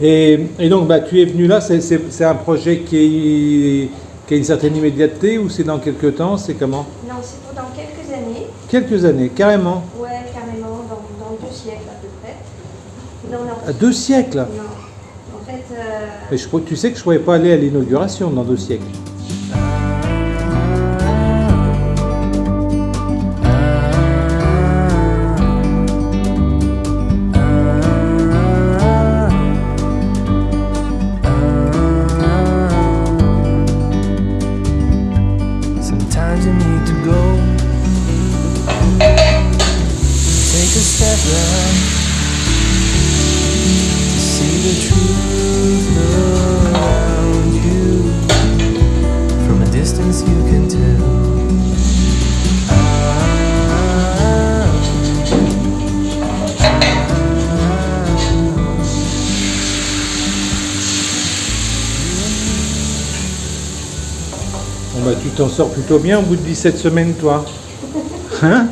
Et, et donc, bah, tu es venu là, c'est- un projet qui, est- qui a une certaine immédiateté ou c'est dans quelques temps C'est comment? Non, c'est pour dans quelques années. Quelques années, carrément. Ouais, carrément, dans, dans deux siècles à peu près. Non, non. À deux siècles? Non. En fait, euh, Mais je, tu sais que je ne pourrais pas aller à l'inauguration dans deux siècles. Bon, bah, tu t'en sors plutôt bien au bout de 17 semaines, toi. Hein?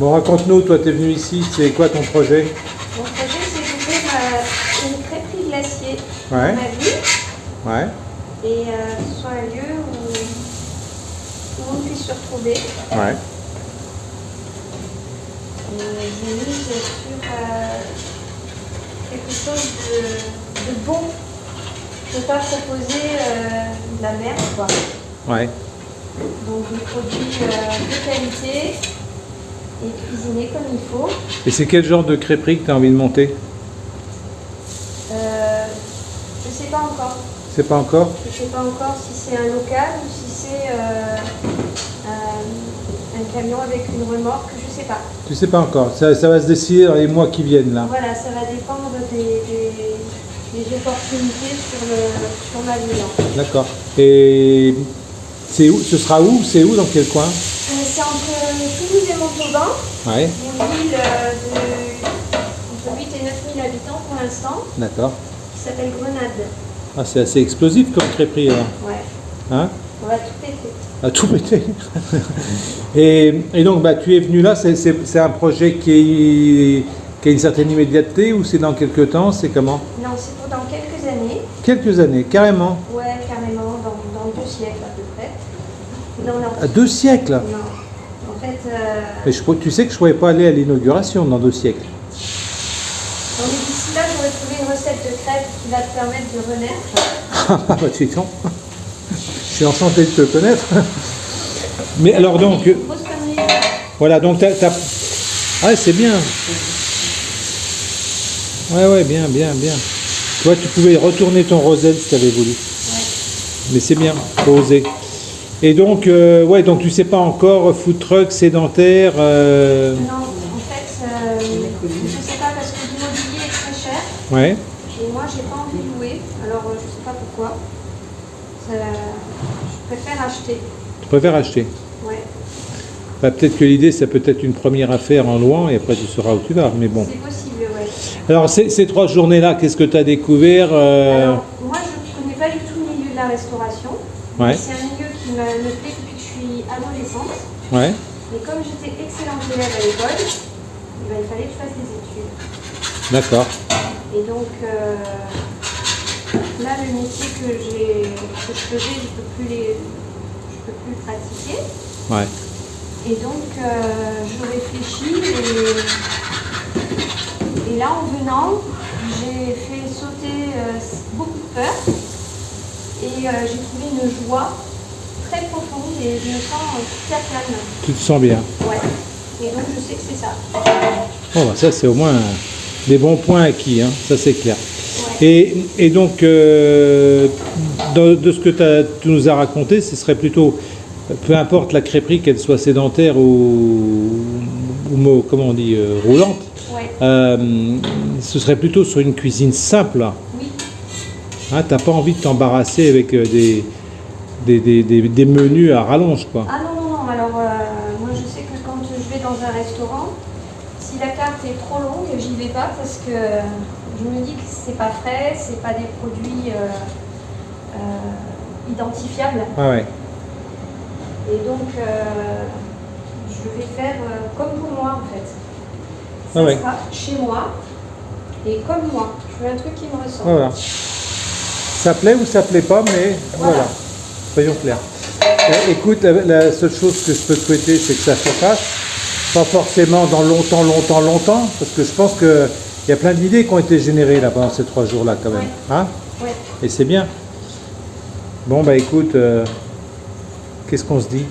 Bon, raconte-nous, toi, tu es venu ici, c'est quoi ton projet mon projet, c'est d'ouvrir euh, une crêperie glacier Ouais. dans ma ville Ouais. et euh, que ce soit un lieu où tout le monde puisse se retrouver. Ouais. Et j'ai mis sur euh, quelque chose de, de bon. Je ne pas proposer euh, de la merde, quoi. Ouais. Donc des produits euh, de qualité et cuisinés comme il faut. Et c'est quel genre de crêperie que tu as envie de monter? Euh, je ne sais pas encore. C'est pas encore? Je ne sais pas encore si c'est un local ou si c'est euh, un, un camion avec une remorque, je ne sais pas. Tu sais pas encore. Ça, ça va se décider dans les mois qui viennent, là. Voilà, ça va dépendre des, des- des opportunités sur, le, sur ma ville. D'accord. Et c'est où Ce sera où C'est où Dans quel coin? Euh, c'est entre Toulouse et Montauban, Ouais. une ville euh, de entre 8 et 9 000 habitants pour l'instant, D'accord. qui s'appelle Grenade. Ah, c'est assez explosif comme crêperie, alors. Ouais, Hein? On va tout péter. À tout péter. et, et donc, bah, tu es venu là, c'est- un projet qui, est- qui a une certaine immédiateté ou c'est dans quelques temps C'est comment? Non, c'est pour dans quelques années. Quelques années, carrément. Ouais, carrément, dans, dans deux siècles à peu près. Non, deux siècles Non. En fait, euh, Mais je, tu sais que je ne pourrais pas aller à l'inauguration dans deux siècles. on est d'ici là, j'aurais trouvé une recette de crêpes qui va te permettre de renaître. Ah bah tu donc. Je suis enchanté de te connaître. Mais alors donc, euh, voilà, donc t'as... Ah c'est bien. Ouais, ouais, bien, bien, bien. Toi, tu pouvais retourner ton roselle si tu avais voulu. Mais c'est bien, faut oser. Et donc, euh, ouais, donc tu sais pas encore, food truck, sédentaire, euh, Non, en fait, euh, je sais pas parce que l'immobilier est très cher ouais, et moi j'ai pas envie de louer. Alors euh, je sais pas pourquoi. Ça- je préfère acheter. tu préfères acheter. Ouais, Bah, peut-être que l'idée, c'est peut-être une première affaire en louant et après tu sauras où tu vas, mais bon. c'est possible, ouais. Alors, ces, ces trois journées-là, qu'est-ce que tu as découvert euh, Alors, moi je connais pas du tout le milieu de la restauration. Ouais. C'est un milieu qui me, me plaît depuis que je suis adolescente. Ouais, Mais comme j'étais excellente élève à l'école, eh ben, il fallait que je fasse des études. d'accord. Et donc euh, là, le métier que, je faisais, je ne peux, plus les- je peux plus le pratiquer. Ouais. Et donc, euh, je réfléchis et, et là, en venant, j'ai fait sauter euh, beaucoup de peur et euh, j'ai trouvé une joie très profonde et je me sens euh, super calme. Tu te sens bien. Ouais. Et donc, je sais que c'est ça. Bon, bah, ça, c'est au moins des bons points acquis, hein, ça c'est clair. Ouais. Et, et donc, euh, de, de ce que tu nous as raconté, ce serait plutôt, peu importe la crêperie, qu'elle soit sédentaire ou, ou comment on dit, euh, roulante, Ouais. euh, ce serait plutôt sur une cuisine simple. Oui. Hein, T'as pas envie de t'embarrasser avec des, des, des- des- des menus à rallonge, quoi. Ah non, non, non. Alors, euh, moi, je sais que quand je vais dans un restaurant, si la carte est trop longue, j'y vais pas parce que je me dis que c'est pas frais, c'est pas des produits euh, euh, identifiables. Ah ouais. Et donc, je vais faire comme pour moi, en fait. Ça Ah ouais. sera chez moi, Et comme moi, je veux un truc qui me ressemble. Voilà. Ça plaît ou ça plaît pas, mais voilà. Voilà. Soyons clairs. Euh, écoute, la, la seule chose que je peux te souhaiter, c'est que ça se fasse. Pas forcément dans longtemps, longtemps, longtemps, parce que je pense qu'il y a plein d'idées qui ont été générées là pendant ces trois jours-là quand même. Ouais. Hein? Ouais. Et c'est bien. Bon, bah écoute, euh, qu'est-ce qu'on se dit?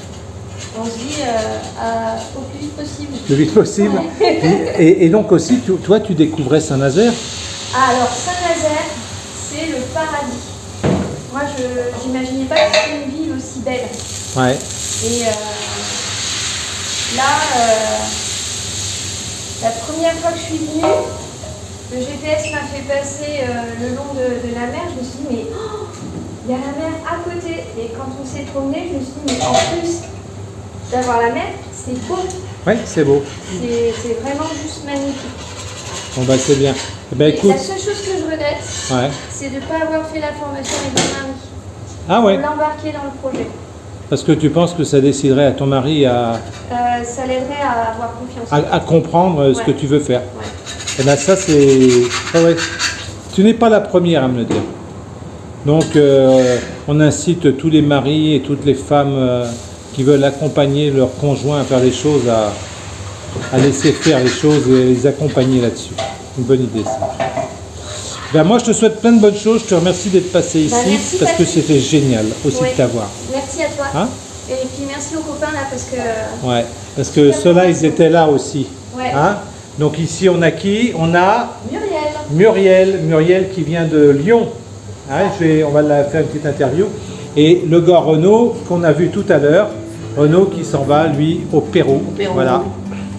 On se dit euh, à- au plus vite possible. Le vite possible. Ouais. Et, et donc aussi, tu- toi, tu découvrais Saint-Nazaire? Alors Saint-Nazaire, c'est le paradis. N'imaginais pas que c'était une ville aussi belle. Ouais. Et euh, là, euh, la première fois que je suis venue, le GPS m'a fait passer euh, le long de, de la mer. Je me suis dit, mais oh, il y a la mer à côté. Et quand on s'est promené, je me suis dit, mais en plus d'avoir la mer, c'est beau. Ouais, c'est beau. C'est vraiment juste magnifique. Bon, bah c'est bien. Eh ben écoute, la seule chose que je regrette, ouais. c'est de ne pas avoir fait la formation avec mon mari. Ah ouais, l'embarquer dans le projet. parce que tu penses que ça déciderait à ton mari à, Euh, ça l'aiderait à avoir confiance. à, à comprendre euh, ce que tu veux faire. Ouais. Et ben ça c'est... ah ouais. Tu n'es pas la première à me le dire. Donc euh, on incite tous les maris et toutes les femmes euh, qui veulent accompagner leur conjoint à faire les choses, à, à laisser faire les choses et les accompagner là-dessus. Une bonne idée ça. Ben moi je te souhaite plein de bonnes choses, je te remercie d'être passé ici Ben, merci, parce que c'était génial aussi Ouais. de t'avoir. Merci à toi. Hein? Et puis merci aux copains là parce que. Ouais, parce que ceux-là ils étaient là aussi. Ouais. Hein? Donc ici on a qui? On a Muriel. Muriel, Muriel qui vient de Lyon. Hein, je vais, on va la faire une petite interview. Et le gars Renaud qu'on a vu tout à l'heure, Renaud qui s'en va lui au Pérou. Pérou. Voilà.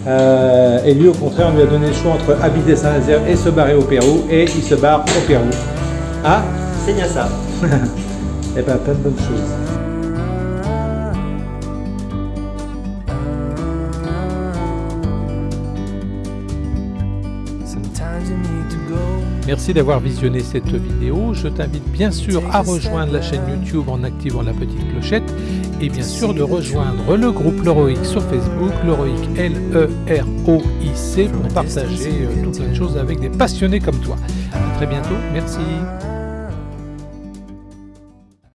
Euh, et lui au contraire on lui a donné le choix entre habiter Saint-Nazaire et se barrer au Pérou et il se barre au Pérou. Ah C'est bien ça. Eh ben plein de bonnes choses. Merci d'avoir visionné cette vidéo. Je t'invite bien sûr à rejoindre la chaîne YouTube en activant la petite clochette et bien sûr de rejoindre le groupe Leroic sur Facebook, Leroic L-E-R-O-I-C pour partager euh, tout plein de choses avec des passionnés comme toi. À très bientôt. Merci.